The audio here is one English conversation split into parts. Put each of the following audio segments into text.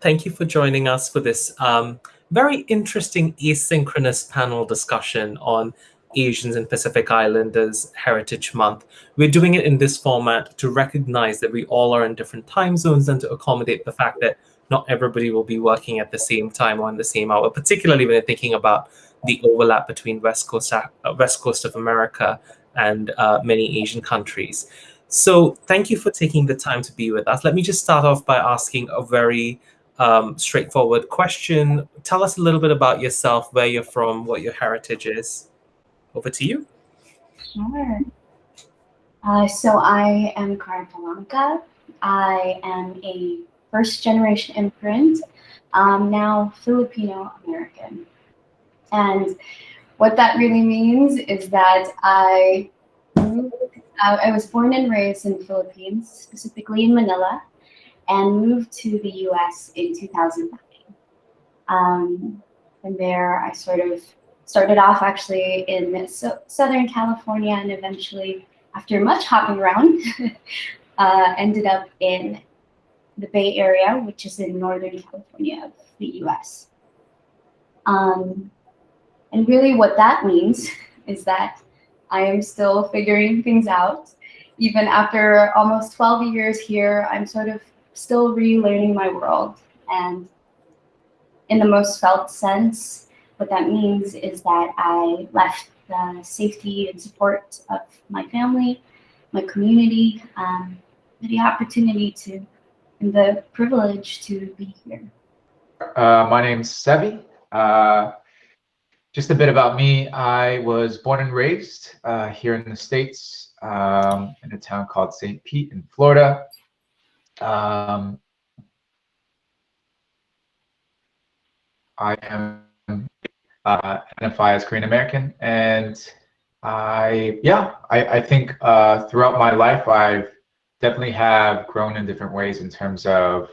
thank you for joining us for this um, very interesting asynchronous panel discussion on Asians and Pacific Islanders Heritage Month. We're doing it in this format to recognize that we all are in different time zones and to accommodate the fact that not everybody will be working at the same time or in the same hour, particularly when you're thinking about the overlap between West Coast, uh, West Coast of America and uh, many Asian countries. So thank you for taking the time to be with us. Let me just start off by asking a very um, straightforward question. Tell us a little bit about yourself, where you're from, what your heritage is. Over to you. Sure. Uh, so I am Karen Palanca. I am a first generation immigrant, um, now Filipino American. And what that really means is that I I was born and raised in the Philippines, specifically in Manila, and moved to the US in 2009. Um, and there I sort of started off actually in so Southern California and eventually, after much hopping around, uh, ended up in the Bay Area, which is in Northern California of the US. Um, and really what that means is that I am still figuring things out. Even after almost 12 years here, I'm sort of still relearning my world. And in the most felt sense, what that means is that I left the safety and support of my family, my community, um, the opportunity to, and the privilege to be here. Uh, my name's Sevi. Uh, just a bit about me. I was born and raised uh, here in the States um, in a town called St. Pete in Florida. Um, I am uh, identify as Korean American, and I yeah I, I think uh, throughout my life I've definitely have grown in different ways in terms of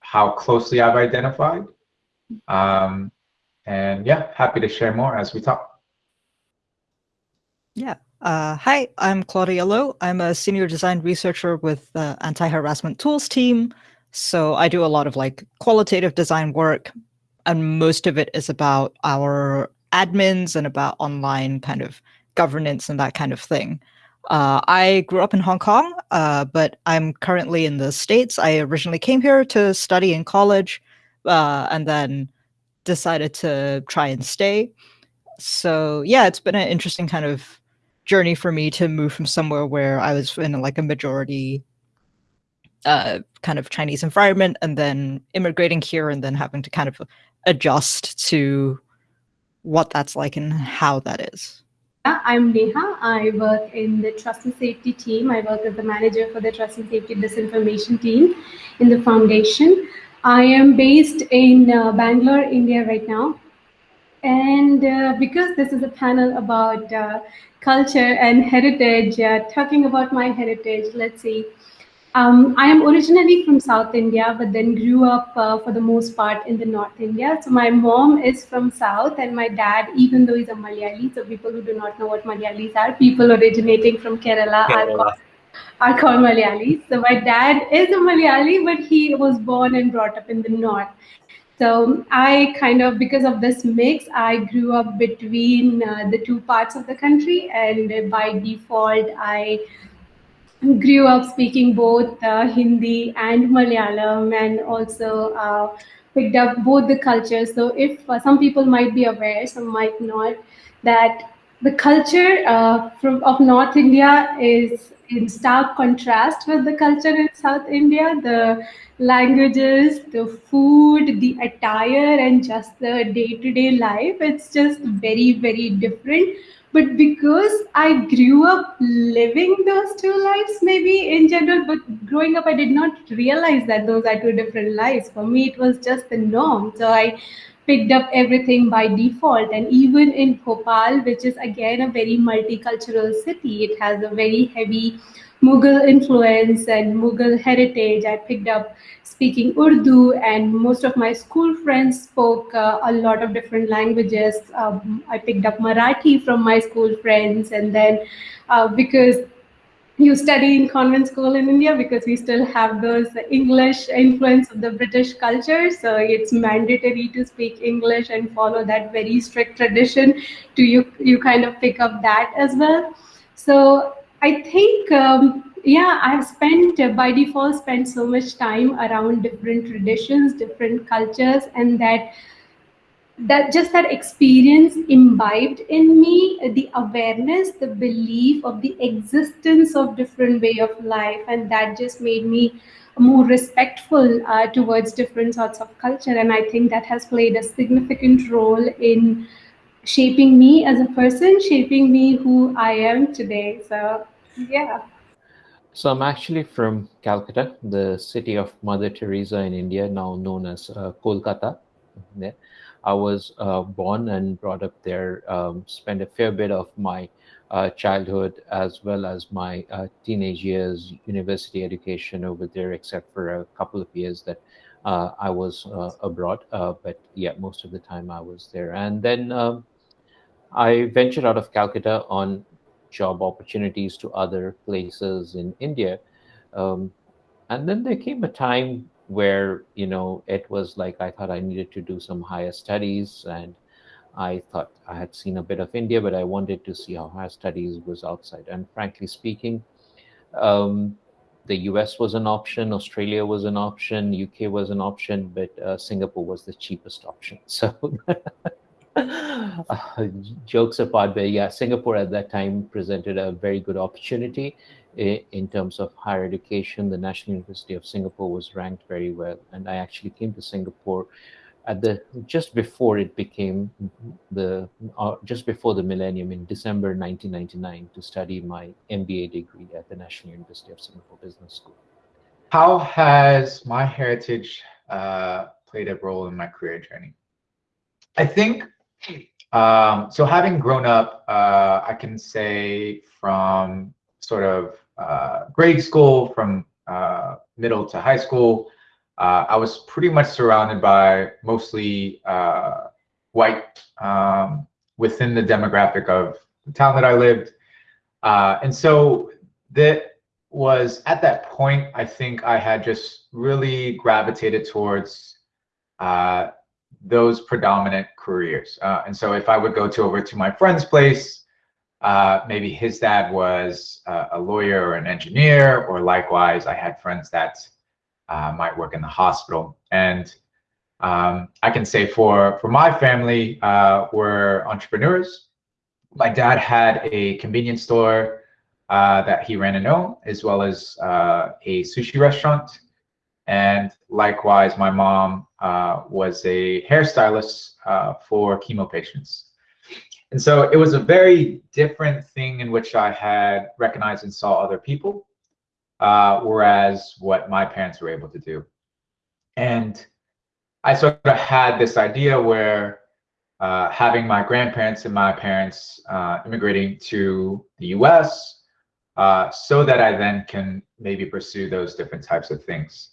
how closely I've identified. Um, and yeah, happy to share more as we talk. Yeah. Uh, hi, I'm Claudia Lo. I'm a senior design researcher with the anti-harassment tools team. So I do a lot of like qualitative design work, and most of it is about our admins and about online kind of governance and that kind of thing. Uh, I grew up in Hong Kong, uh, but I'm currently in the States. I originally came here to study in college uh, and then decided to try and stay. So yeah, it's been an interesting kind of journey for me to move from somewhere where I was in like a majority uh, kind of Chinese environment and then immigrating here and then having to kind of adjust to what that's like and how that is. I'm Neha. I work in the trust and safety team. I work as the manager for the trust and safety disinformation team in the foundation. I am based in uh, Bangalore, India right now. And uh, because this is a panel about uh, culture and heritage, uh, talking about my heritage, let's see. Um, I am originally from South India, but then grew up uh, for the most part in the North India. So my mom is from South, and my dad, even though he's a Malayali, so people who do not know what Malayalis are, people originating from Kerala, Kerala. Are, called, are called Malayalis. So my dad is a Malayali, but he was born and brought up in the North. So I kind of, because of this mix, I grew up between uh, the two parts of the country, and by default, I grew up speaking both uh, Hindi and Malayalam and also uh, picked up both the cultures. So if uh, some people might be aware, some might not, that the culture uh, from, of North India is in stark contrast with the culture in South India. The languages, the food, the attire, and just the day-to-day -day life, it's just very, very different but because I grew up living those two lives, maybe in general, but growing up, I did not realize that those are two different lives. For me, it was just the norm. So I picked up everything by default. And even in Bhopal, which is again a very multicultural city, it has a very heavy Mughal influence and Mughal heritage. I picked up speaking Urdu, and most of my school friends spoke uh, a lot of different languages. Um, I picked up Marathi from my school friends, and then uh, because you study in convent school in India because we still have those English influence of the British culture. So it's mandatory to speak English and follow that very strict tradition. To you, you kind of pick up that as well. So I think, um, yeah, I've spent uh, by default spent so much time around different traditions, different cultures, and that that just that experience imbibed in me the awareness the belief of the existence of different way of life and that just made me more respectful uh, towards different sorts of culture. And i think that has played a significant role in shaping me as a person shaping me who i am today. So yeah. So i'm actually from calcutta the city of mother teresa in india now known as uh, kolkata. Yeah I was uh, born and brought up there, um, spent a fair bit of my uh, childhood as well as my uh, teenage years, university education over there, except for a couple of years that uh, I was uh, abroad. Uh, but yeah, most of the time I was there. And then um, I ventured out of Calcutta on job opportunities to other places in India. Um, and then there came a time where you know it was like i thought i needed to do some higher studies and i thought i had seen a bit of india but i wanted to see how higher studies was outside. And frankly speaking um, the us was an option australia was an option uk was an option but uh, singapore was the cheapest option. So uh, jokes apart but yeah singapore at that time presented a very good opportunity in terms of higher education, the National University of Singapore was ranked very well. And I actually came to Singapore at the just before it became the uh, just before the millennium in December 1999 to study my MBA degree at the National University of Singapore Business School. How has my heritage uh, played a role in my career journey? I think um, so. Having grown up, uh, I can say from sort of uh, grade school, from uh, middle to high school, uh, I was pretty much surrounded by mostly uh, white um, within the demographic of the town that I lived. Uh, and so that was at that point, I think I had just really gravitated towards uh, those predominant careers. and so if I would go to over to my friend's place, uh, maybe his dad was uh, a lawyer or an engineer, or likewise, I had friends that uh, might work in the hospital. And um, I can say for for my family, uh, we're entrepreneurs. My dad had a convenience store uh, that he ran and owned, as well as a sushi restaurant. And likewise, my mom was a hairstylist for chemo patients. And so it was a very different thing in which I had recognized and saw other people, uh, whereas what my parents were able to do. And I sort of had this idea where uh, having my grandparents and my parents uh, immigrating to the US uh, so that I then can maybe pursue those different types of things.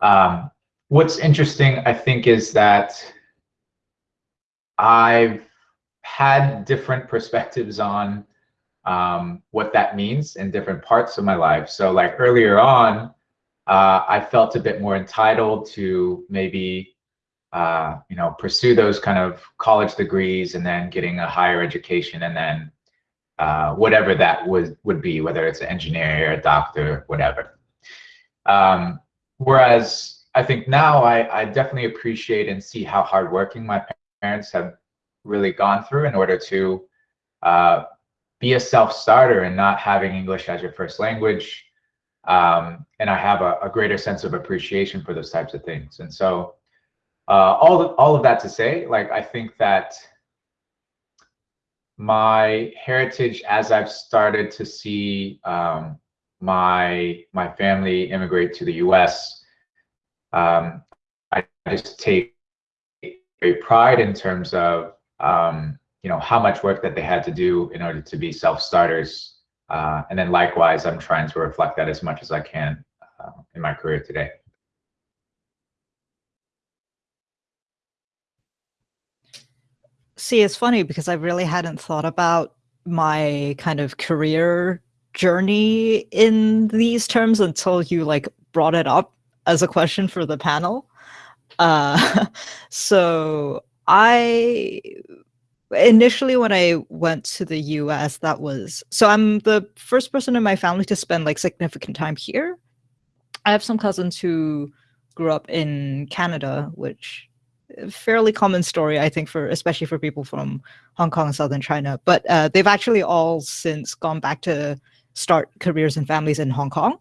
Um, what's interesting, I think, is that I've had different perspectives on um, what that means in different parts of my life. So like earlier on, uh, I felt a bit more entitled to maybe, uh, you know, pursue those kind of college degrees and then getting a higher education and then uh, whatever that would, would be, whether it's an engineer, or a doctor, whatever. Um, whereas I think now I, I definitely appreciate and see how hardworking my parents have really gone through in order to uh, be a self-starter and not having English as your first language. Um, and I have a, a, greater sense of appreciation for those types of things. And so uh, all, the, all of that to say, like, I think that my heritage as I've started to see um, my my family immigrate to the U.S. Um, I just take great pride in terms of um, you know, how much work that they had to do in order to be self-starters. Uh, and then likewise, I'm trying to reflect that as much as I can uh, in my career today. See, it's funny because I really hadn't thought about my kind of career journey in these terms until you like brought it up as a question for the panel. Uh, so I initially when I went to the US, that was so I'm the first person in my family to spend like significant time here. I have some cousins who grew up in Canada, which fairly common story, I think, for especially for people from Hong Kong and southern China. But uh, they've actually all since gone back to start careers and families in Hong Kong.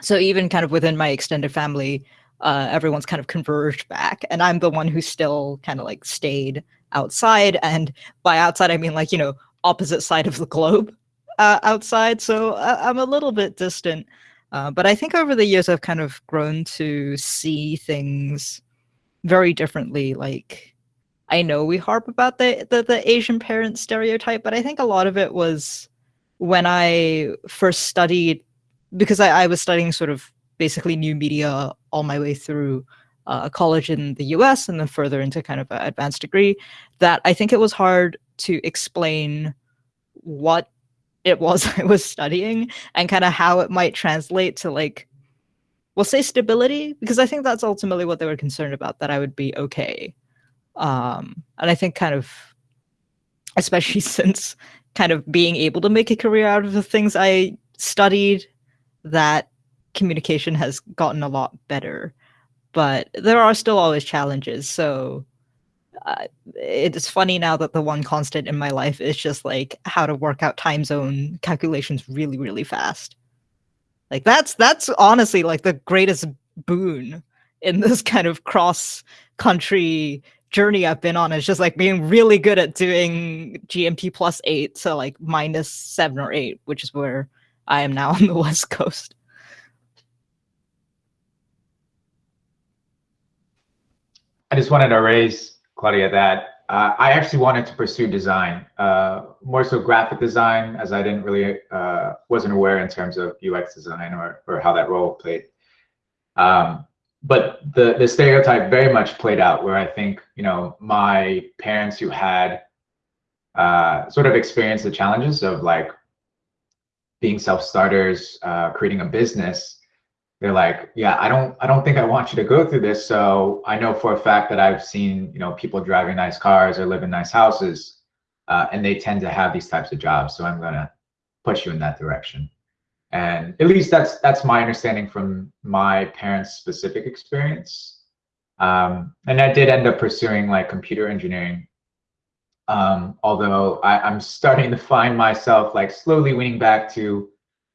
So even kind of within my extended family, uh, everyone's kind of converged back, and I'm the one who still kind of like stayed outside. And by outside, I mean like you know opposite side of the globe uh, outside. So uh, I'm a little bit distant. Uh, but I think over the years, I've kind of grown to see things very differently. Like, I know we harp about the, the, the Asian parent stereotype, but I think a lot of it was when I first studied, because I, I was studying sort of basically new media all my way through uh, college in the US and then further into kind of an advanced degree, that I think it was hard to explain what it was I was studying and kind of how it might translate to like we'll say stability because I think that's ultimately what they were concerned about that I would be okay. Um, and I think kind of especially since kind of being able to make a career out of the things I studied that communication has gotten a lot better. But there are still always challenges. So uh, it's funny now that the one constant in my life is just like how to work out time zone calculations really, really fast. Like that's that's honestly like the greatest boon in this kind of cross country journey I've been on is just like being really good at doing GMT plus eight, so like minus seven or eight, which is where I am now on the West Coast. I just wanted to raise Claudia, that uh, I actually wanted to pursue design, uh, more so graphic design, as I didn't really uh, wasn't aware in terms of UX design or or how that role played. Um, but the the stereotype very much played out, where I think you know my parents who had uh, sort of experienced the challenges of like being self starters, uh, creating a business they're like, yeah, I don't, I don't think I want you to go through this. So I know for a fact that I've seen, you know, people driving nice cars or live in nice houses, uh, and they tend to have these types of jobs. So I'm gonna push you in that direction. And at least that's that's my understanding from my parents' specific experience. Um, and I did end up pursuing like computer engineering. Um, although I, I'm starting to find myself like slowly weaning back to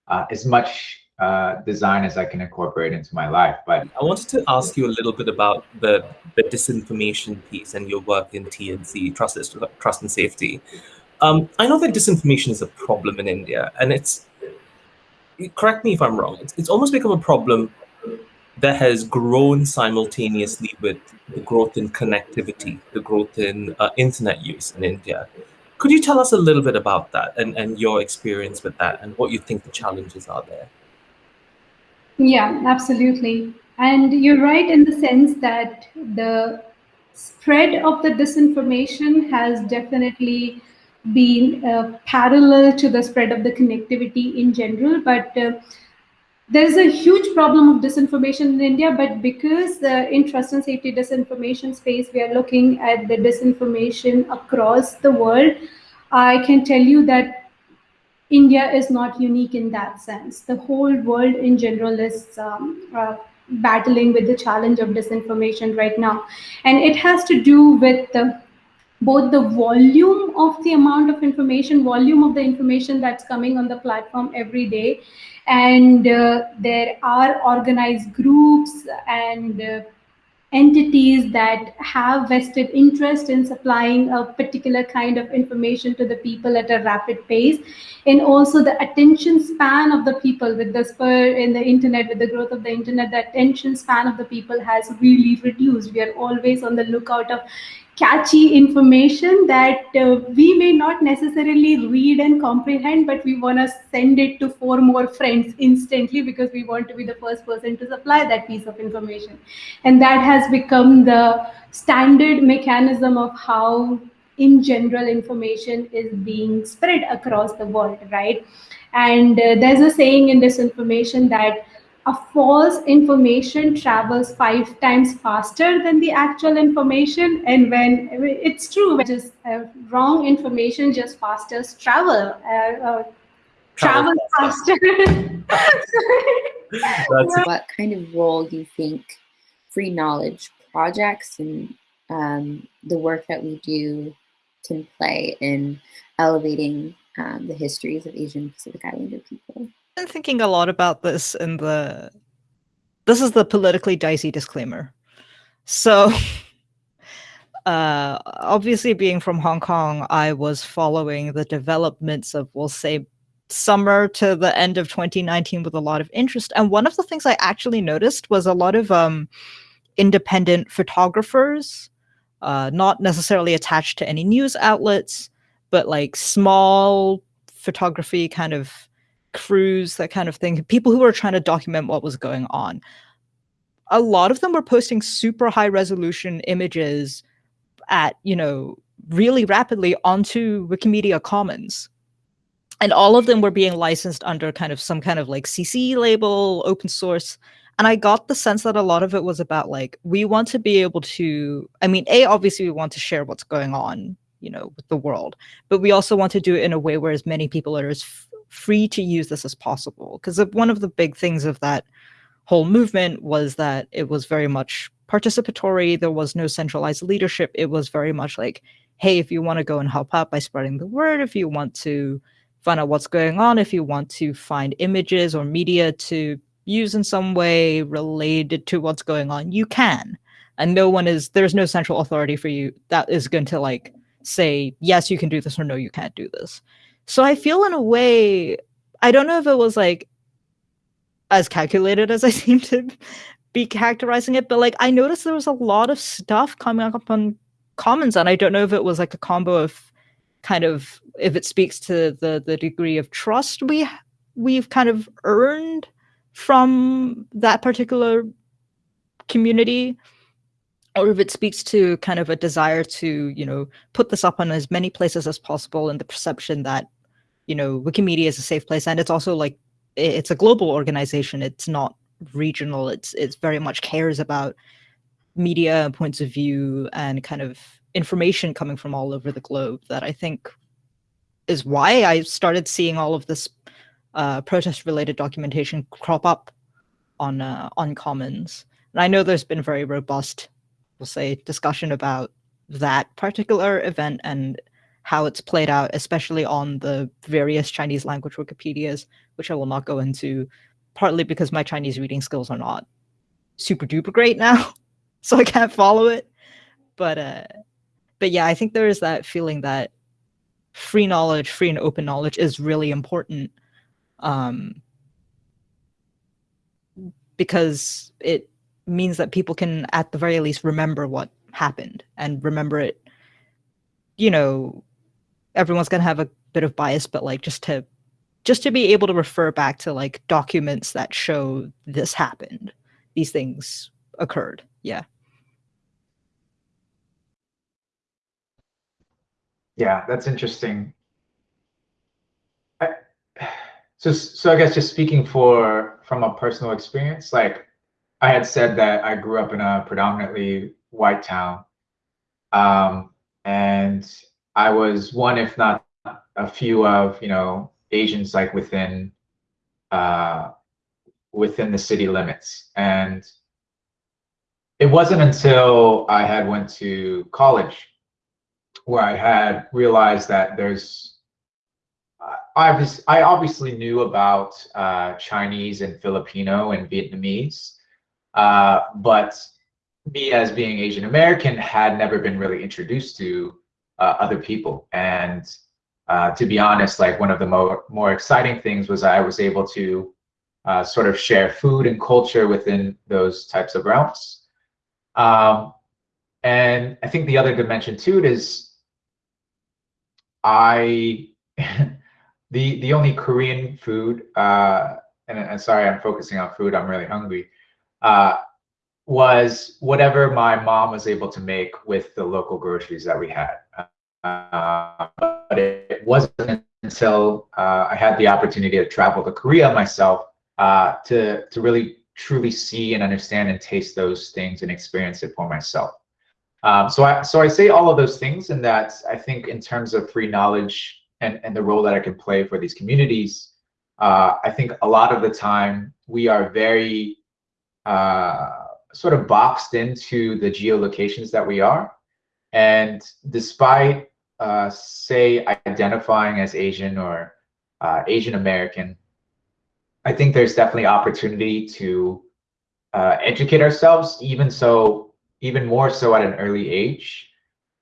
uh, as much uh, design as I can incorporate into my life. But I wanted to ask you a little bit about the the disinformation piece and your work in TNC, trust, trust and safety. Um, I know that disinformation is a problem in India, and it's correct me if I'm wrong. It's, it's almost become a problem that has grown simultaneously with the growth in connectivity, the growth in uh, internet use in India. Could you tell us a little bit about that and, and your experience with that and what you think the challenges are there? Yeah, absolutely. And you're right in the sense that the spread of the disinformation has definitely been uh, parallel to the spread of the connectivity in general. But uh, there's a huge problem of disinformation in India, but because uh, in trust and safety disinformation space, we are looking at the disinformation across the world, I can tell you that India is not unique in that sense. The whole world in general is um, uh, battling with the challenge of disinformation right now. And it has to do with the, both the volume of the amount of information, volume of the information that's coming on the platform every day. And uh, there are organized groups and uh, entities that have vested interest in supplying a particular kind of information to the people at a rapid pace and also the attention span of the people with the spur in the internet with the growth of the internet the attention span of the people has really reduced. We are always on the lookout of catchy information that uh, we may not necessarily read and comprehend, but we want to send it to four more friends instantly because we want to be the first person to supply that piece of information. And that has become the standard mechanism of how, in general, information is being spread across the world, right? And uh, there's a saying in disinformation that a false information travels five times faster than the actual information. And when it's true, just uh, wrong information just faster travel. Uh, uh travel, faster. what kind of role do you think free knowledge projects and um, the work that we do can play in elevating um, the histories of Asian Pacific Islander people? Been thinking a lot about this in the this is the politically dicey disclaimer. So uh obviously being from Hong Kong, I was following the developments of we'll say summer to the end of 2019 with a lot of interest. And one of the things I actually noticed was a lot of um independent photographers, uh, not necessarily attached to any news outlets, but like small photography kind of crews, that kind of thing, people who were trying to document what was going on. A lot of them were posting super high resolution images at, you know, really rapidly onto Wikimedia Commons. And all of them were being licensed under kind of some kind of like CC label, open source. And I got the sense that a lot of it was about like, we want to be able to, I mean, A, obviously we want to share what's going on, you know, with the world, but we also want to do it in a way where as many people are as free to use this as possible. Because one of the big things of that whole movement was that it was very much participatory. There was no centralized leadership. It was very much like, hey, if you want to go and help out by spreading the word, if you want to find out what's going on, if you want to find images or media to use in some way related to what's going on, you can. And no one is, there's no central authority for you that is going to like say, yes, you can do this or no, you can't do this. So I feel in a way, I don't know if it was like as calculated as I seem to be characterizing it, but like I noticed there was a lot of stuff coming up on Commons, and I don't know if it was like a combo of kind of if it speaks to the the degree of trust we we've kind of earned from that particular community or if it speaks to kind of a desire to you know put this up on as many places as possible and the perception that you know wikimedia is a safe place and it's also like it's a global organization. It's not regional. It's it's very much cares about media points of view and kind of information coming from all over the globe that i think is why i started seeing all of this uh, protest related documentation crop up on uh, on commons. And i know there's been very robust we'll say, discussion about that particular event and how it's played out, especially on the various Chinese language Wikipedias, which I will not go into, partly because my Chinese reading skills are not super duper great now, so I can't follow it. But uh, but yeah, I think there is that feeling that free knowledge, free and open knowledge is really important. Um, because it means that people can at the very least remember what happened and remember it you know everyone's going to have a bit of bias but like just to just to be able to refer back to like documents that show this happened these things occurred yeah yeah that's interesting I, so so i guess just speaking for from a personal experience like I had said that I grew up in a predominantly white town. Um, and I was one, if not a few of, you know, Asians like within, uh, within the city limits. And it wasn't until I had went to college where I had realized that there's I obviously, I obviously knew about uh, Chinese and Filipino and Vietnamese, uh, but me as being Asian American had never been really introduced to uh, other people. And uh, to be honest, like one of the more, more exciting things was I was able to uh, sort of share food and culture within those types of realms. Um, and I think the other dimension to it is I, the, the only Korean food, uh, and, and sorry, I'm focusing on food, I'm really hungry uh, was whatever my mom was able to make with the local groceries that we had. Uh, but it wasn't until uh, I had the opportunity to travel to Korea myself uh, to to really truly see and understand and taste those things and experience it for myself. Um, so I so I say all of those things, and that I think in terms of free knowledge and and the role that I can play for these communities, uh, I think a lot of the time we are very uh, sort of boxed into the geolocations that we are, and despite uh, say identifying as Asian or uh, Asian American, I think there's definitely opportunity to uh, educate ourselves, even so, even more so at an early age.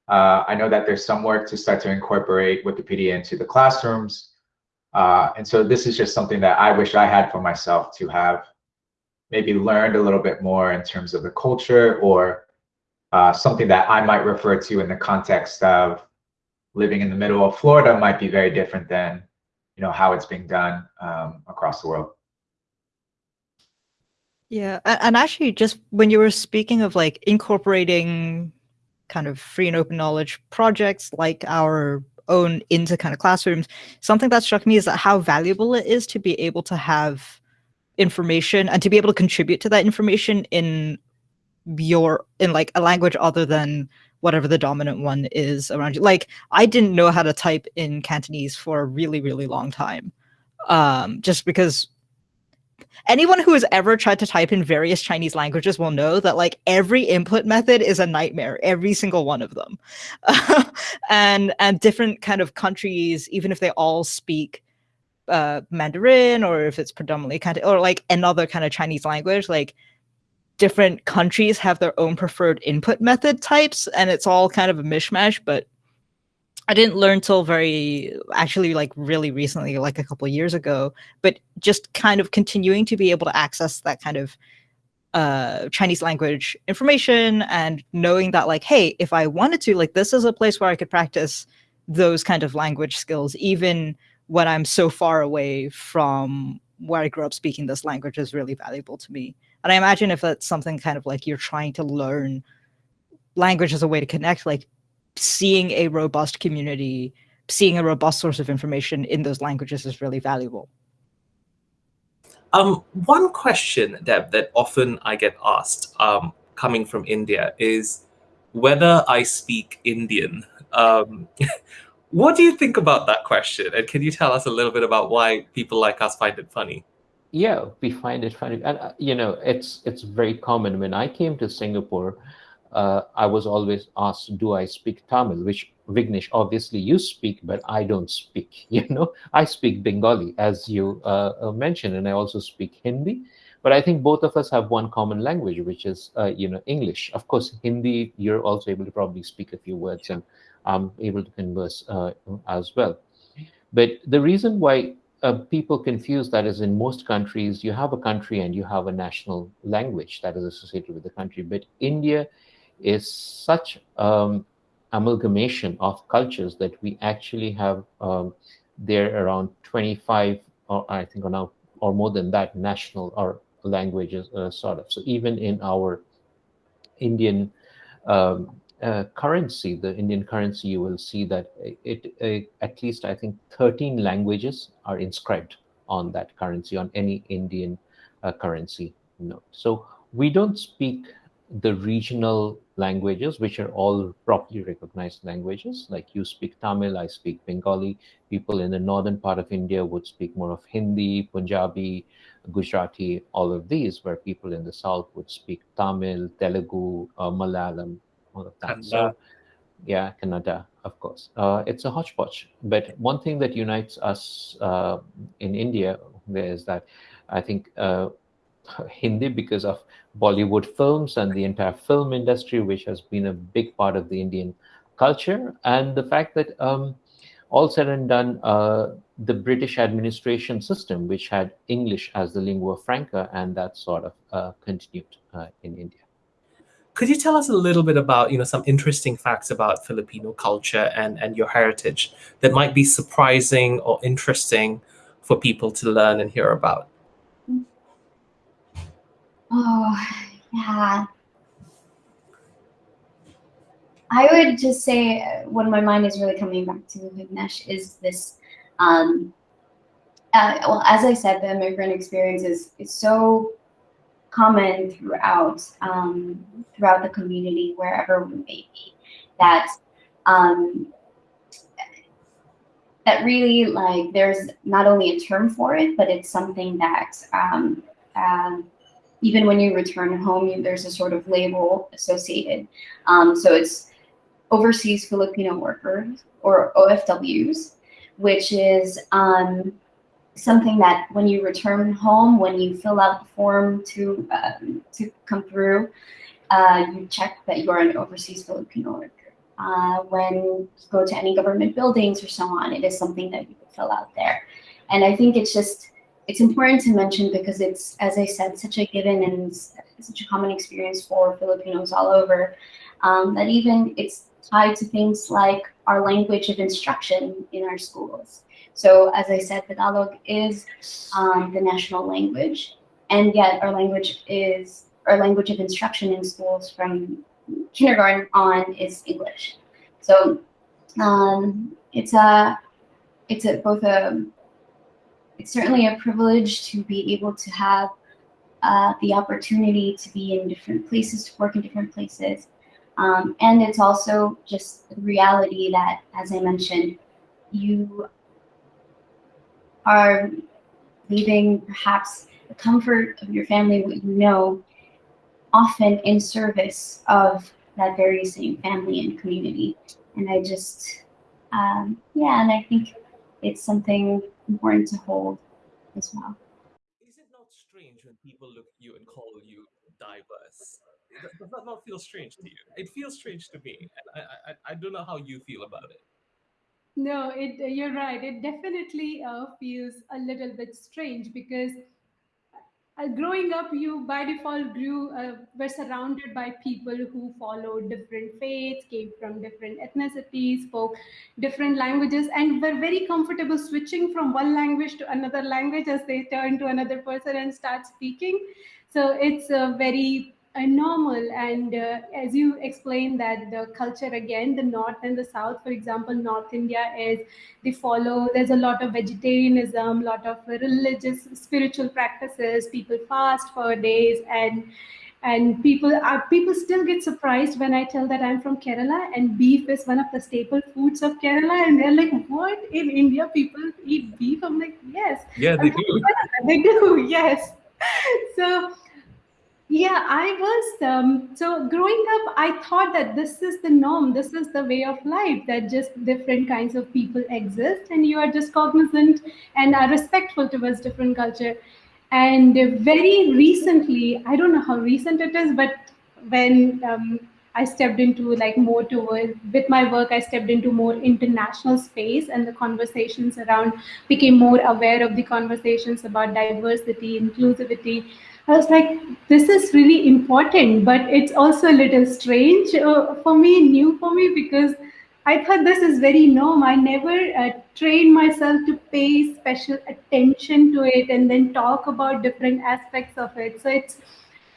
Uh, I know that there's some work to start to incorporate Wikipedia into the classrooms. Uh, and so this is just something that I wish I had for myself to have maybe learned a little bit more in terms of the culture or something that I might refer to in the context of living in the middle of Florida might be very different than you know how it's being done um, across the world. Yeah, and actually, just when you were speaking of like incorporating kind of free and open knowledge projects like our own into kind of classrooms, something that struck me is that how valuable it is to be able to have information and to be able to contribute to that information in your in like a language other than whatever the dominant one is around you. Like I didn't know how to type in Cantonese for a really, really long time. Um, just because anyone who has ever tried to type in various Chinese languages will know that like every input method is a nightmare, every single one of them. and and different kind of countries, even if they all speak uh, Mandarin or if it's predominantly of or like another kind of Chinese language, like different countries have their own preferred input method types and it's all kind of a mishmash but i didn't learn till very actually like really recently like a couple years ago. But just kind of continuing to be able to access that kind of uh chinese language information and knowing that like hey if i wanted to like this is a place where i could practice those kind of language skills even when i'm so far away from where i grew up speaking this language is really valuable to me and I imagine if that's something kind of like you're trying to learn language as a way to connect, like seeing a robust community, seeing a robust source of information in those languages is really valuable. Um, one question, Deb, that often I get asked um, coming from India is whether I speak Indian. Um, what do you think about that question? And can you tell us a little bit about why people like us find it funny? Yeah we find it funny and uh, you know it's it's very common. When i came to singapore uh, i was always asked do i speak tamil? Which vignesh obviously you speak but i don't speak you know? I speak bengali as you uh, uh, mentioned and i also speak hindi. But i think both of us have one common language which is uh, you know english. Of course hindi you're also able to probably speak a few words and i'm able to converse uh, as well. But the reason why uh, people confuse that as in most countries, you have a country and you have a national language that is associated with the country. But India is such um, amalgamation of cultures that we actually have um, there around 25, or I think, or now or more than that, national or languages uh, sort of. So even in our Indian um, uh, currency, the Indian currency, you will see that it, it, at least I think 13 languages are inscribed on that currency, on any Indian uh, currency note. So we don't speak the regional languages, which are all properly recognized languages. Like you speak Tamil, I speak Bengali. People in the northern part of India would speak more of Hindi, Punjabi, Gujarati, all of these, where people in the south would speak Tamil, Telugu, uh, Malayalam, all of that. So, yeah, Kannada, of course. Uh, it's a hodgepodge. But one thing that unites us uh, in India is that I think uh, Hindi, because of Bollywood films and the entire film industry, which has been a big part of the Indian culture, and the fact that um, all said and done, uh, the British administration system, which had English as the lingua franca, and that sort of uh, continued uh, in India. Could you tell us a little bit about, you know, some interesting facts about Filipino culture and, and your heritage that might be surprising or interesting for people to learn and hear about? Oh, yeah. I would just say what my mind is really coming back to, Vignesh, is this Um, uh, well, as I said, the immigrant experience is, is so common throughout um, throughout the community, wherever we may be, that um, that really like there's not only a term for it, but it's something that um, um, even when you return home, there's a sort of label associated. Um, so it's overseas Filipino workers or OFWs, which is um, something that when you return home, when you fill out the form to um, to come through, uh, you check that you're an overseas Filipino worker. Uh, when you go to any government buildings or so on, it is something that you fill out there. And I think it's just, it's important to mention because it's, as I said, such a given and such a common experience for Filipinos all over, um, that even it's tied to things like our language of instruction in our schools. So as I said, Tagalog is um, the national language, and yet our language is our language of instruction in schools from kindergarten on is English. So um, it's a it's a both a it's certainly a privilege to be able to have uh, the opportunity to be in different places, to work in different places. Um, and it's also just the reality that, as I mentioned, you are leaving perhaps the comfort of your family, what you know, often in service of that very same family and community. And I just, um, yeah, and I think it's something important to hold as well. Is it not strange when people look at you and call you diverse? Does that not feel strange to you? It feels strange to me. I, I, I don't know how you feel about it. No, it you're right. It definitely uh, feels a little bit strange because uh, growing up, you by default grew uh, were surrounded by people who followed different faiths, came from different ethnicities, spoke different languages, and were very comfortable switching from one language to another language as they turn to another person and start speaking. So it's a very uh, normal and uh, as you explained that the culture again the north and the south for example north india is they follow there's a lot of vegetarianism a lot of religious spiritual practices people fast for days and and people are people still get surprised when i tell that i'm from kerala and beef is one of the staple foods of kerala and they're like what? In india people eat beef? I'm like yes. Yeah they do. They do. Yes. So yeah, I was. Um, so growing up, I thought that this is the norm, this is the way of life, that just different kinds of people exist, and you are just cognizant and are respectful towards different culture. And very recently, I don't know how recent it is, but when um, I stepped into like more towards with my work, I stepped into more international space, and the conversations around became more aware of the conversations about diversity, inclusivity I was like, this is really important, but it's also a little strange uh, for me, new for me, because I thought this is very norm. I never uh, trained myself to pay special attention to it and then talk about different aspects of it. So it's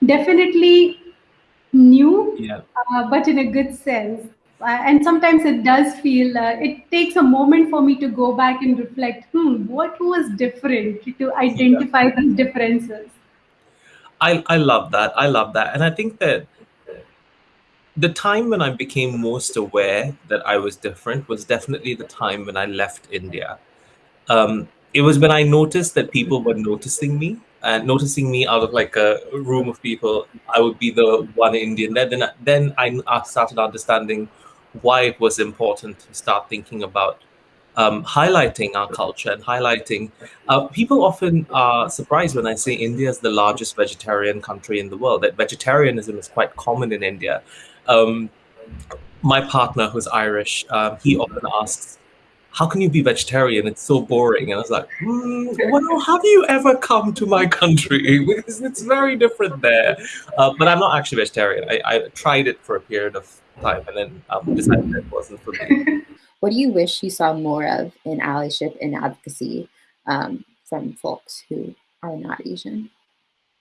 definitely new, yeah. uh, but in a good sense. Uh, and sometimes it does feel, uh, it takes a moment for me to go back and reflect, hmm, what was different to identify yeah. these differences. I, I love that. I love that. And I think that the time when I became most aware that I was different was definitely the time when I left India. Um, it was when I noticed that people were noticing me and noticing me out of like a room of people. I would be the one Indian. Then, then, then I started understanding why it was important to start thinking about um, highlighting our culture and highlighting. Uh, people often are surprised when I say India is the largest vegetarian country in the world. That vegetarianism is quite common in India. Um, my partner, who's Irish, um, he often asks, "How can you be vegetarian? It's so boring." And I was like, mm, "Well, have you ever come to my country? Because it's very different there." Uh, but I'm not actually vegetarian. I, I, tried it for a period of time and then um, decided it wasn't for me. What do you wish you saw more of in allyship and advocacy um, from folks who are not Asian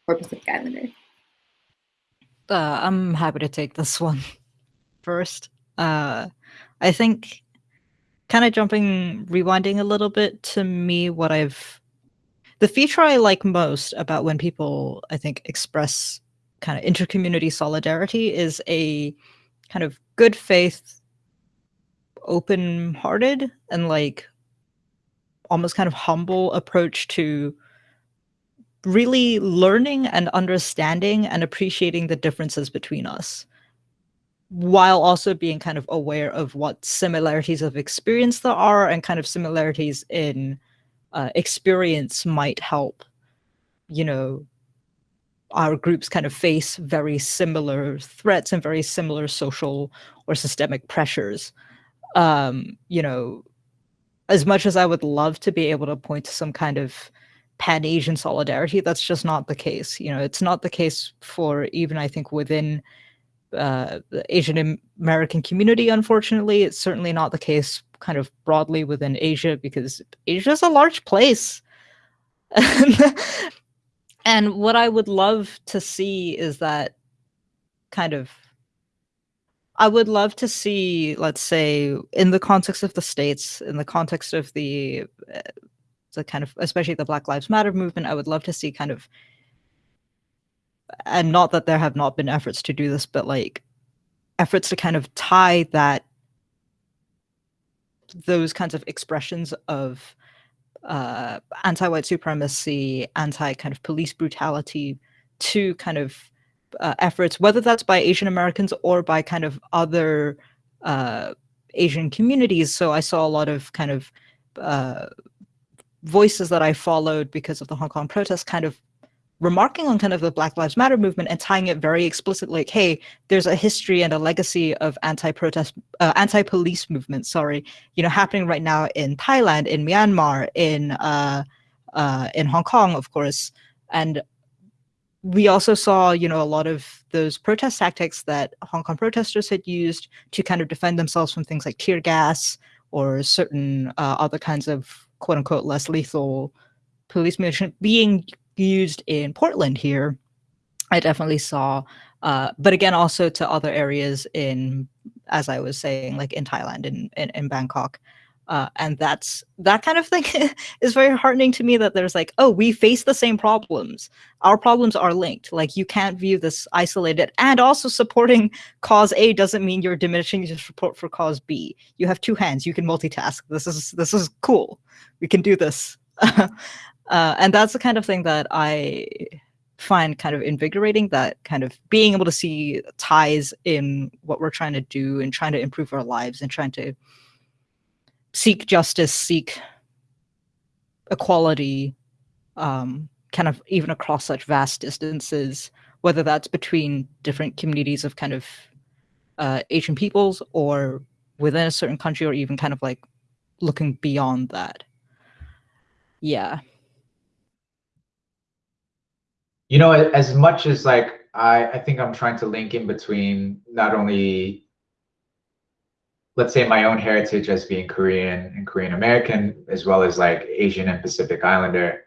or Pacific Islander? Uh, I'm happy to take this one first. Uh, I think kind of jumping, rewinding a little bit to me, what I've the feature I like most about when people, I think, express kind of intercommunity solidarity is a kind of good faith, open hearted, and like almost kind of humble approach to really learning and understanding and appreciating the differences between us while also being kind of aware of what similarities of experience there are and kind of similarities in uh, experience might help you know our groups kind of face very similar threats and very similar social or systemic pressures um you know as much as i would love to be able to point to some kind of pan asian solidarity that's just not the case you know it's not the case for even i think within uh, the Asian American community, unfortunately. It's certainly not the case kind of broadly within Asia because Asia is a large place. and what I would love to see is that kind of I would love to see, let's say, in the context of the states, in the context of the uh, the kind of especially the Black Lives Matter movement, I would love to see kind of and not that there have not been efforts to do this, but like efforts to kind of tie that those kinds of expressions of uh, anti-white supremacy, anti kind of police brutality to kind of uh, efforts, whether that's by Asian Americans or by kind of other uh, Asian communities. So I saw a lot of kind of uh, voices that I followed because of the Hong Kong protests kind of remarking on kind of the Black Lives Matter movement and tying it very explicitly, like, hey, there's a history and a legacy of anti-protest, uh, anti-police movement, sorry, you know, happening right now in Thailand, in Myanmar, in uh, uh, in Hong Kong, of course, and we also saw, you know, a lot of those protest tactics that Hong Kong protesters had used to kind of defend themselves from things like tear gas or certain uh, other kinds of quote unquote less lethal police munition being used in Portland here, I definitely saw, uh, but again, also to other areas in, as I was saying, like in Thailand and in, in, in, Bangkok. Uh, and that's that kind of thing is very heartening to me that there's like, oh, we face the same problems. Our problems are linked. Like you can't view this isolated. And also supporting cause A doesn't mean you're diminishing your support for cause B. You have two hands. You can multitask. This is this is cool. We can do this. Uh, and that's the kind of thing that I find kind of invigorating that kind of being able to see ties in what we're trying to do and trying to improve our lives and trying to seek justice, seek equality, um, kind of even across such vast distances, whether that's between different communities of kind of uh, Asian peoples or within a certain country or even kind of like looking beyond that. Yeah. you know as much as like i i think i'm trying to link in between not only let's say my own heritage as being korean and korean american as well as like asian and pacific islander.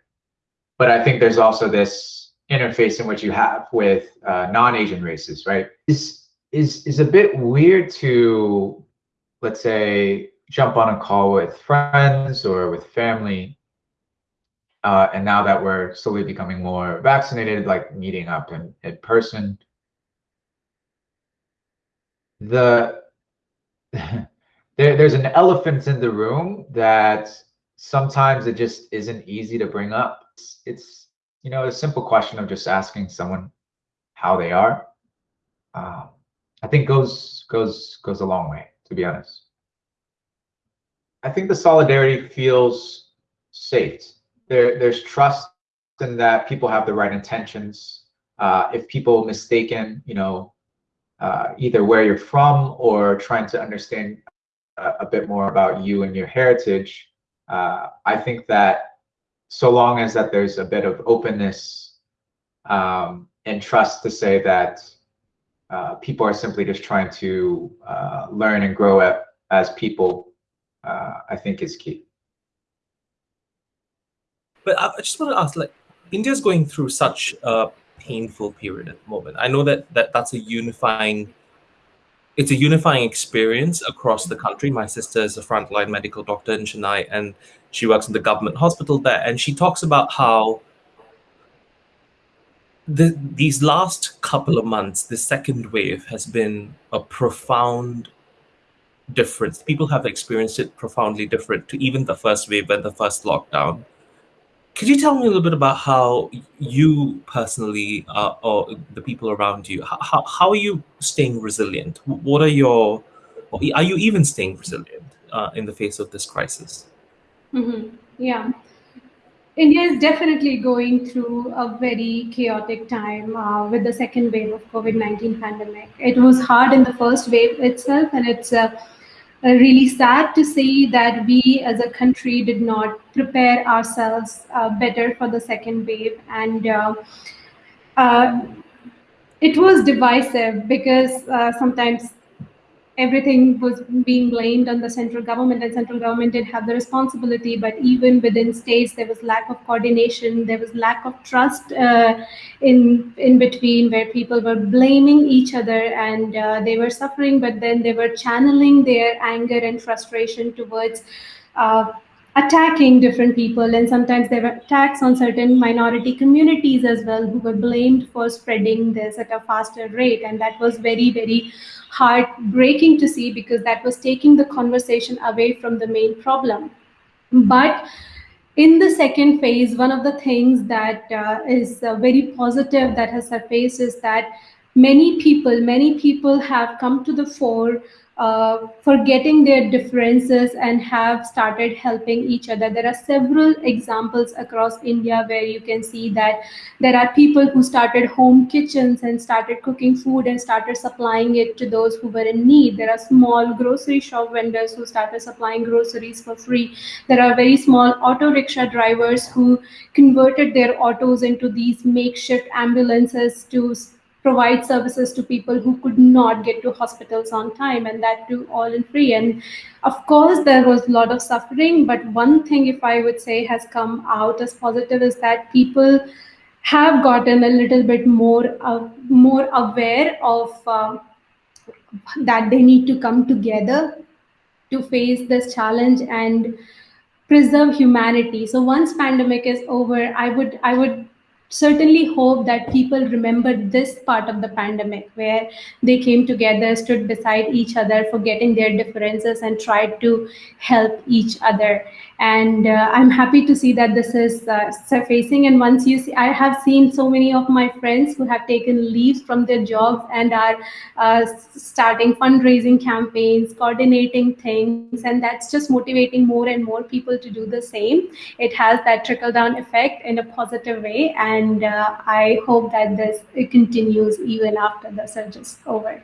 But i think there's also this interface in which you have with uh, non-asian races right? Is is is a bit weird to let's say jump on a call with friends or with family uh, and now that we're slowly becoming more vaccinated, like meeting up in, in person, the there, there's an elephant in the room that sometimes it just isn't easy to bring up. It's, it's you know a simple question of just asking someone how they are. Uh, I think goes goes goes a long way, to be honest. I think the solidarity feels safe there, there's trust in that people have the right intentions. Uh, if people mistaken, you know, uh, either where you're from or trying to understand a, a bit more about you and your heritage, uh, I think that so long as that there's a bit of openness um, and trust to say that uh, people are simply just trying to uh, learn and grow up as people, uh, I think is key. But I just want to ask, like, India's going through such painful period at the moment. I know that, that that's a unifying it's a unifying experience across the country. My sister is a frontline medical doctor in Chennai, and she works in the government hospital there. And she talks about how the, these last couple of months, the second wave has been a profound difference. People have experienced it profoundly different to even the first wave and the first lockdown. Could you tell me a little bit about how you personally, uh, or the people around you, how, how are you staying resilient? What are your, are you even staying resilient uh, in the face of this crisis? Mm-hmm. Yeah. India is definitely going through a very chaotic time uh, with the second wave of COVID-19 pandemic. It was hard in the first wave itself, and it's uh, uh, really sad to see that we as a country did not prepare ourselves uh, better for the second wave. And uh, uh it was divisive because uh, sometimes everything was being blamed on the central government and central government did have the responsibility but even within states there was lack of coordination there was lack of trust uh, in in between where people were blaming each other and uh, they were suffering but then they were channeling their anger and frustration towards uh, attacking different people. And sometimes there were attacks on certain minority communities as well who were blamed for spreading this at a faster rate. And that was very very heartbreaking to see because that was taking the conversation away from the main problem. But in the second phase one of the things that uh, is uh, very positive that has surfaced is that many people many people have come to the fore uh, forgetting their differences and have started helping each other. There are several examples across India where you can see that there are people who started home kitchens and started cooking food and started supplying it to those who were in need. There are small grocery shop vendors who started supplying groceries for free. There are very small auto rickshaw drivers who converted their autos into these makeshift ambulances to provide services to people who could not get to hospitals on time and that too all in free. And of course there was a lot of suffering but one thing if i would say has come out as positive is that people have gotten a little bit more uh, more aware of uh, that they need to come together to face this challenge and preserve humanity. So once pandemic is over i would i would certainly hope that people remember this part of the pandemic where they came together stood beside each other forgetting their differences and tried to help each other and uh, i'm happy to see that this is uh, surfacing. And once you see i have seen so many of my friends who have taken leaves from their jobs and are uh, starting fundraising campaigns coordinating things. And that's just motivating more and more people to do the same. It has that trickle down effect in a positive way. And uh, i hope that this continues even after the surge is over.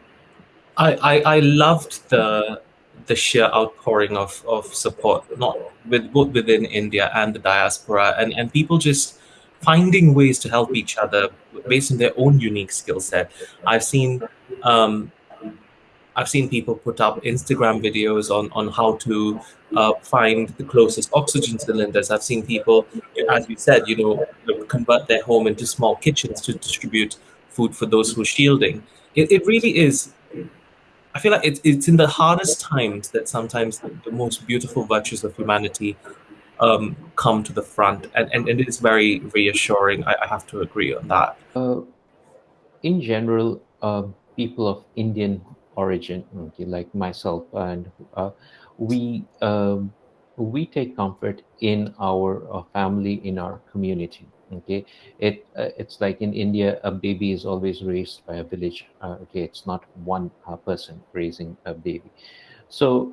I, I, I loved the the sheer outpouring of, of support, not with both within India and the diaspora, and, and people just finding ways to help each other based on their own unique skill set. I've seen um, I've seen people put up Instagram videos on on how to uh, find the closest oxygen cylinders. I've seen people, as you said, you know, convert their home into small kitchens to distribute food for those who are shielding. It, it really is I feel like it's it's in the hardest times that sometimes the, the most beautiful virtues of humanity um, come to the front, and, and, and it is very reassuring. I, I have to agree on that. Uh, in general, uh, people of Indian origin, okay, like myself, and uh, we um, we take comfort in our uh, family, in our community okay? It uh, it's like in india a baby is always raised by a village uh, okay? It's not one uh, person raising a baby. So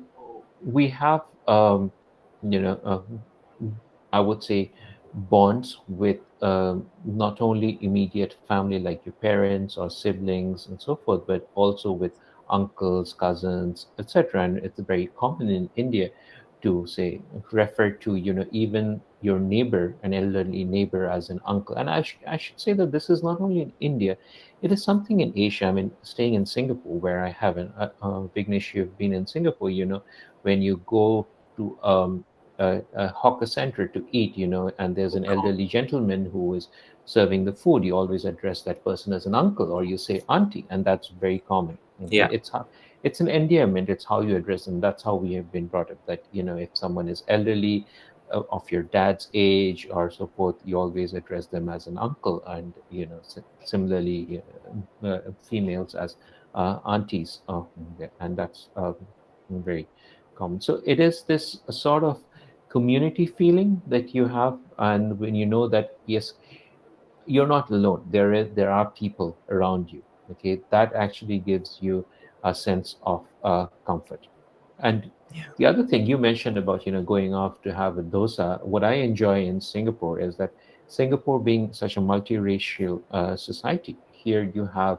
we have um, you know uh, i would say bonds with um, not only immediate family like your parents or siblings and so forth but also with uncles cousins etc and it's very common in india to say refer to you know even your neighbor an elderly neighbor as an uncle. And I, sh- I should say that this is not only in india it is something in asia. I mean staying in singapore where i have an uh, uh, vignesh you've been in singapore you know when you go to um, a, a hawker center to eat you know and there's an elderly gentleman who is serving the food you always address that person as an uncle or you say auntie and that's very common. Yeah. It's it's an endearment it's how you address them. That's how we have been brought up that you know if someone is elderly uh, of your dad's age or so forth you always address them as an uncle and you know similarly uh, uh, females as uh, aunties and that's um, very common. So it is this sort of community feeling that you have and when you know that yes you're not alone. There is there are people around you okay? That actually gives you a sense of uh, comfort and yeah. the other thing you mentioned about you know going off to have a dosa what i enjoy in singapore is that singapore being such a multiracial uh, society here you have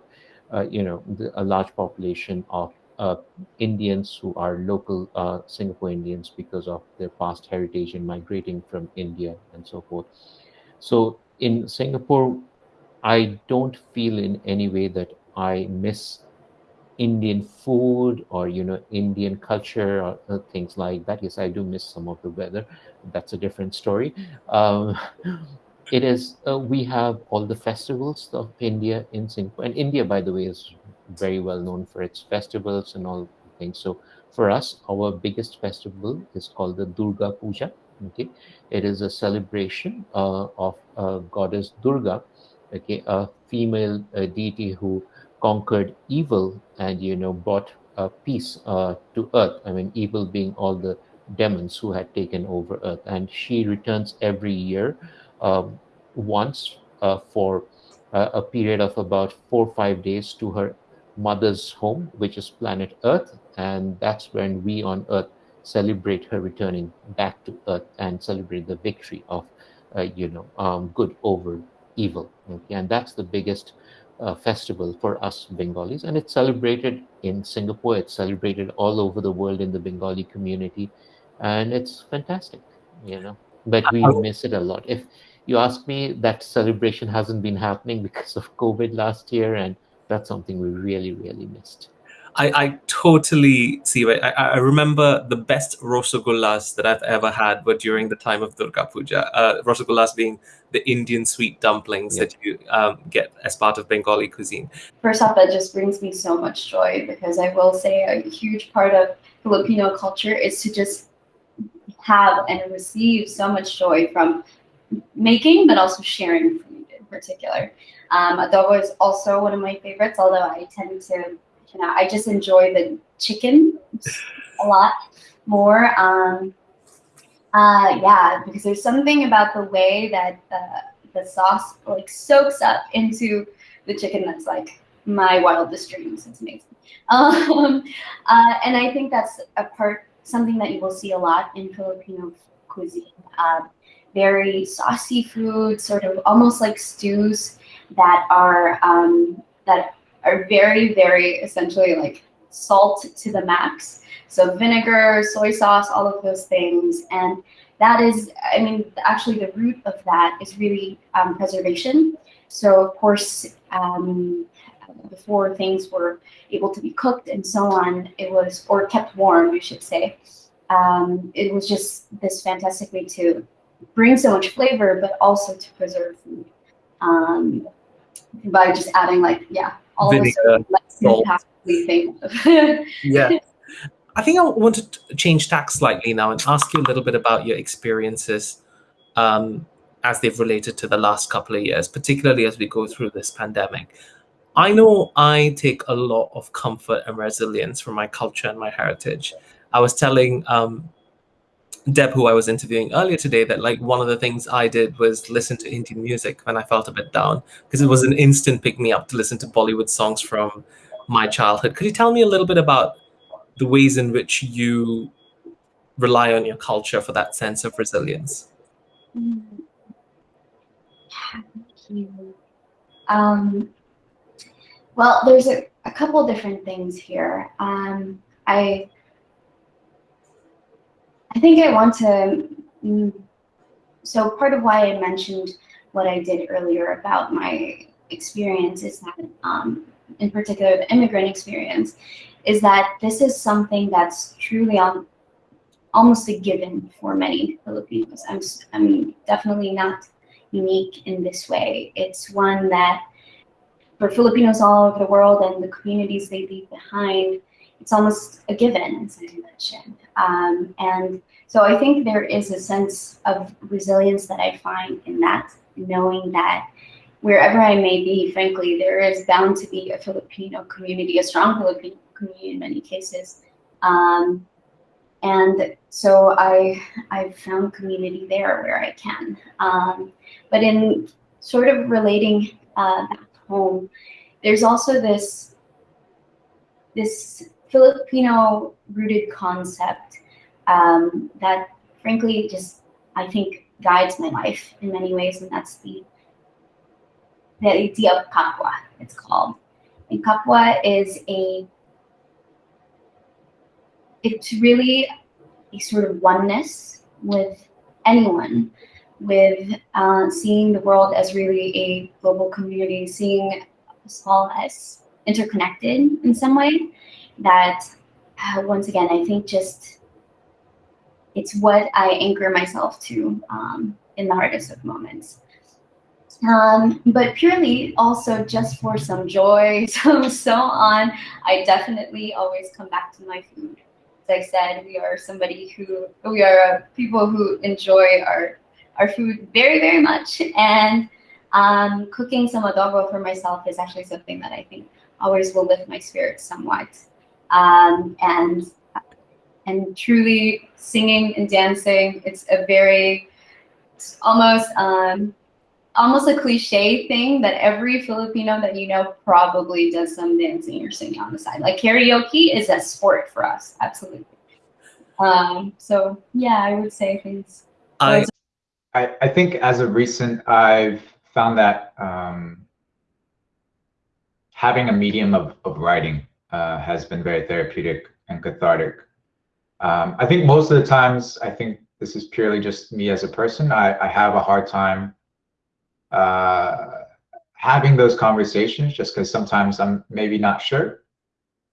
uh, you know the, a large population of uh, Indians who are local uh, Singapore Indians because of their past heritage in migrating from India and so forth. So in Singapore, I don't feel in any way that I miss Indian food or you know Indian culture or uh, things like that. Yes, I do miss some of the weather. That's a different story. Um, it is uh, we have all the festivals of India in Singapore, and India, by the way, is very well known for its festivals and all things. So for us, our biggest festival is called the Durga Puja. Okay, it is a celebration uh, of uh, goddess Durga, okay, a female deity who conquered evil and you know brought uh, peace uh, to earth. I mean, evil being all the demons who had taken over earth, and she returns every year um, once uh, for a period of about four or five days to her mother's home, which is planet Earth, and that's when we on Earth celebrate her returning back to Earth and celebrate the victory of, uh, you know, um, good over evil. Okay? And that's the biggest uh, festival for us Bengalis, and it's celebrated in Singapore. It's celebrated all over the world in the Bengali community, and it's fantastic, you know. But we miss it a lot. If you ask me, that celebration hasn't been happening because of COVID last year, and that's something we really, really missed. I, I totally see it. I, I remember the best rosogullas that I've ever had were during the time of Durga Puja. Uh, rosogullas being the Indian sweet dumplings that you um, get as part of Bengali cuisine. First off, that just brings me so much joy because I will say a huge part of Filipino culture is to just have and receive so much joy from making, but also sharing food in particular. Um, adobo is also one of my favorites, although I tend to, know, I just enjoy the chicken a lot more. Um, uh, yeah, because there's something about the way that the, the sauce like soaks up into the chicken that's like my wildest dreams. It's amazing. Um, uh, and I think that's a part, something that you will see a lot in Filipino cuisine. Uh, very saucy food, sort of almost like stews that are um, that are very, very essentially like salt to the max. So vinegar, soy sauce, all of those things. And that is, I mean, actually the root of that is really um, preservation. So of course, um, before things were able to be cooked and so on, it was, or kept warm, I should say. Um, it was just this fantastic way to bring so much flavor, but also to preserve food. Um, by just adding like yeah all Vinegar, of the things. yeah. I think I want to change tack slightly now and ask you a little bit about your experiences um, as they've related to the last couple of years, particularly as we go through this pandemic. I know I take a lot of comfort and resilience from my culture and my heritage. I was telling um, Deb, who I was interviewing earlier today, that like one of the things I did was listen to Indian music when I felt a bit down because it was an instant pick me up to listen to Bollywood songs from my childhood. Could you tell me a little bit about the ways in which you rely on your culture for that sense of resilience? Yeah. Thank Um, well, there's a, a couple different things here. Um, I I think I want to. Mm, so part of why I mentioned what I did earlier about my experience is that, um, in particular, the immigrant experience, is that this is something that's truly on almost a given for many Filipinos. I'm, I'm definitely not unique in this way. It's one that for Filipinos all over the world and the communities they leave behind, it's almost a given, as I mentioned. Um, and so I think there is a sense of resilience that I find in that, knowing that wherever I may be, frankly, there is bound to be a Filipino community, a strong Filipino community in many cases. Um, and so I I've found community there where I can. Um, but in sort of relating uh, back home, there's also this this Filipino rooted concept um, that frankly just I think guides my life in many ways, and that's the the idea of kapwa. It's called, and kapwa is a it's really a sort of oneness with anyone, with uh, seeing the world as really a global community, seeing us all as interconnected in some way. That uh, once again, I think just it's what I anchor myself to um, in the hardest of moments. Um, but purely also just for some joy, so so on. I definitely always come back to my food. As I said, we are somebody who we are people who enjoy our our food very very much, and um, cooking some adobo for myself is actually something that I think always will lift my spirits somewhat. Um, and and truly singing and dancing, it's a very it's almost um, almost a cliche thing that every Filipino that you know probably does some dancing or singing on the side. Like karaoke is a sport for us, absolutely. Um, so yeah, I would say things. I, I, I think as of recent, I've found that um, having a medium of, of writing uh, has been very therapeutic and cathartic. Um, I think most of the times, I think this is purely just me as a person. I, I have a hard time uh, having those conversations just because sometimes I'm maybe not sure.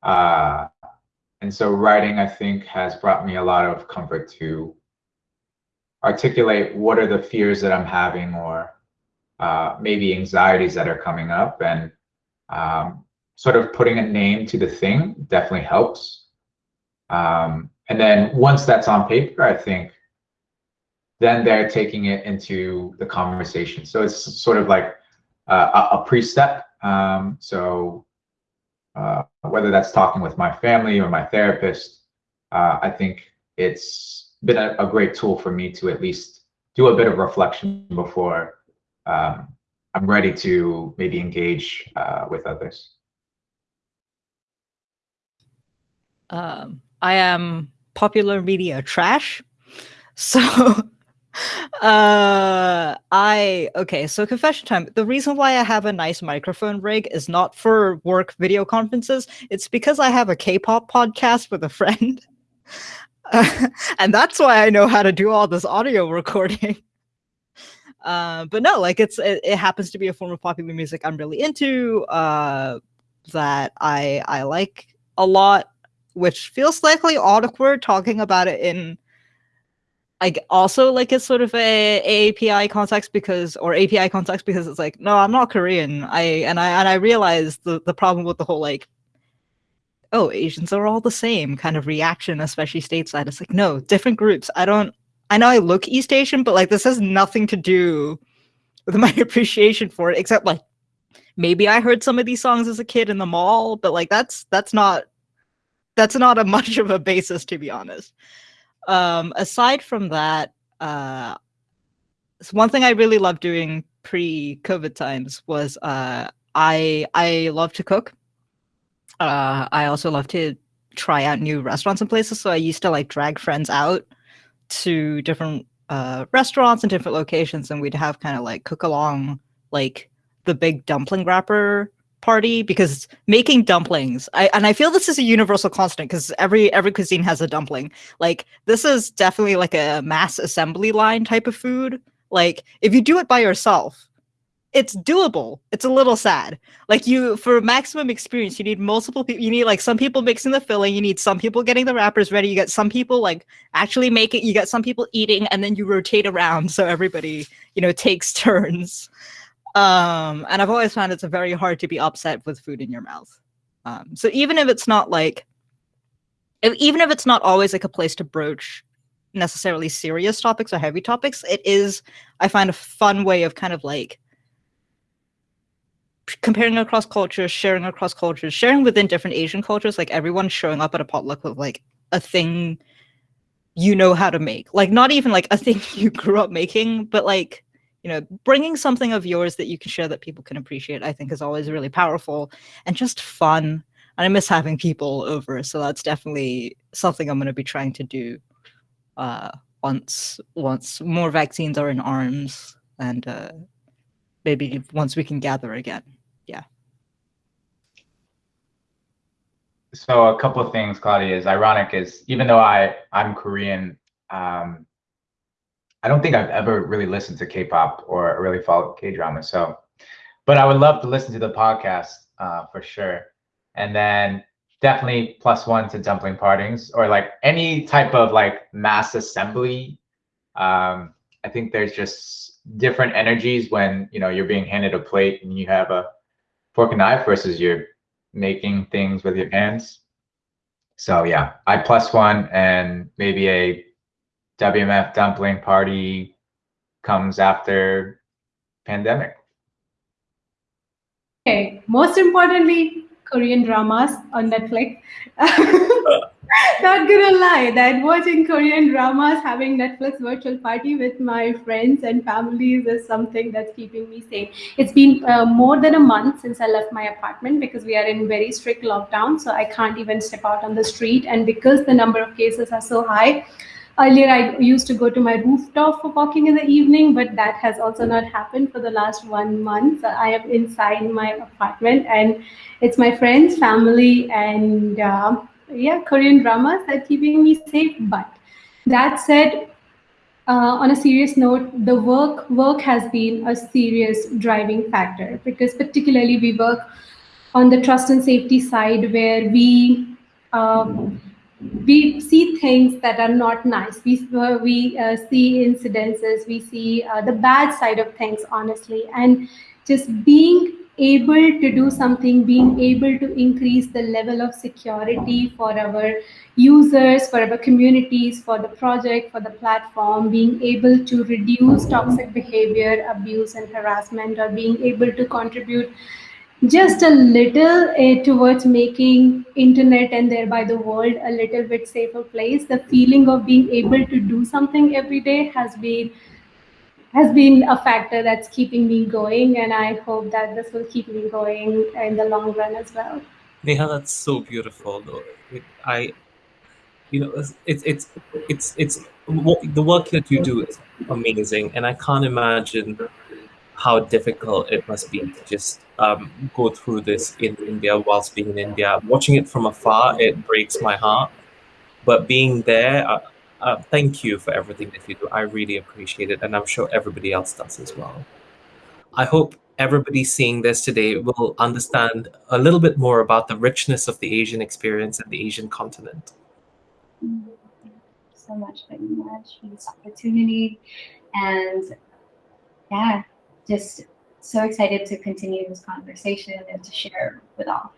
Uh, and so writing, I think, has brought me a lot of comfort to articulate what are the fears that I'm having or uh, maybe anxieties that are coming up and um, sort of putting a name to the thing definitely helps. Um, and then once that's on paper, I think then they're taking it into the conversation. So it's sort of like uh, a, pre-step. Um, so uh, whether that's talking with my family or my therapist, uh, I think it's been a, a, great tool for me to at least do a bit of reflection before um, I'm ready to maybe engage uh, with others. Um, I am popular media trash. So uh i okay so confession time. The reason why i have a nice microphone rig is not for work video conferences. It's because i have a k-pop podcast with a friend. Uh, and that's why i know how to do all this audio recording. Uh but no like it's it, it happens to be a form of popular music i'm really into uh that i i like a lot which feels slightly awkward talking about it in like also like it's sort of a, API context because or API context because it's like no I'm not Korean. I and I and I realized the the problem with the whole like oh Asians are all the same kind of reaction especially stateside. It's like no different groups. I don't I know I look East Asian but like this has nothing to do with my appreciation for it except like maybe I heard some of these songs as a kid in the mall but like that's that's not that's not a much of a basis to be honest um, aside from that, uh, one thing I really loved doing pre-COVID times was uh, I I love to cook. Uh, I also love to try out new restaurants and places. So I used to like drag friends out to different uh, restaurants and different locations, and we'd have kind of like cook along like the big dumpling wrapper party because making dumplings I, and i feel this is a universal constant because every every cuisine has a dumpling. Like this is definitely like a mass assembly line type of food. Like if you do it by yourself it's doable. It's a little sad. Like you for maximum experience you need multiple people you need like some people mixing the filling you need some people getting the wrappers ready you get some people like actually making you get some people eating and then you rotate around so everybody you know takes turns um, and I've always found it's very hard to be upset with food in your mouth. Um, so even if it's not like even if it's not always like a place to broach necessarily serious topics or heavy topics, it is, I find, a fun way of kind of like comparing across cultures, sharing across cultures, sharing within different Asian cultures, like everyone showing up at a potluck with like a thing you know how to make. Like not even like a thing you grew up making, but like, you know, bringing something of yours that you can share that people can appreciate, I think is always really powerful and just fun. And I miss having people over, so that's definitely something I'm going to be trying to do uh, once once more vaccines are in arms and uh, maybe once we can gather again. Yeah. So a couple of things, Claudia, is ironic is even though I I'm Korean, um, I don't think I've ever really listened to K-pop or really followed K-drama. So, but I would love to listen to the podcast uh, for sure. And then definitely plus one to dumpling partings or like any type of like mass assembly. Um, I think there's just different energies when you know you're being handed a plate and you have a fork and knife versus you're making things with your hands. So yeah, I plus one and maybe a WMF dumpling party comes after pandemic. Okay, most importantly, Korean dramas on Netflix. Not gonna lie, that watching Korean dramas, having Netflix virtual party with my friends and families is something that's keeping me sane. It's been uh, more than a month since I left my apartment because we are in very strict lockdown, so I can't even step out on the street. And because the number of cases are so high, earlier I used to go to my rooftop for walking in the evening, but that has also not happened for the last one month. I am inside my apartment and it's my friends, family, and uh, yeah, Korean dramas that keeping me safe. But that said, uh, on a serious note, the work work has been a serious driving factor because particularly we work on the trust and safety side where we um, we see things that are not nice. We uh, we uh, see incidences. We see uh, the bad side of things, honestly, and just being able to do something, being able to increase the level of security for our users, for our communities, for the project, for the platform, being able to reduce toxic behavior, abuse, and harassment, or being able to contribute just a little uh, towards making internet and thereby the world a little bit safer place. The feeling of being able to do something every day has been has been a factor that's keeping me going and i hope that this will keep me going in the long run as well. Neha that's so beautiful though. It, i you know it's it's it's it's, the work that you do is amazing and i can't imagine how difficult it must be to just um, go through this in India whilst being in India. Watching it from afar, it breaks my heart. But being there, uh, uh, thank you for everything that you do. I really appreciate it, and I'm sure everybody else does as well. I hope everybody seeing this today will understand a little bit more about the richness of the Asian experience and the Asian continent. Thank you so much for this opportunity, and yeah, just so excited to continue this conversation and to share with all.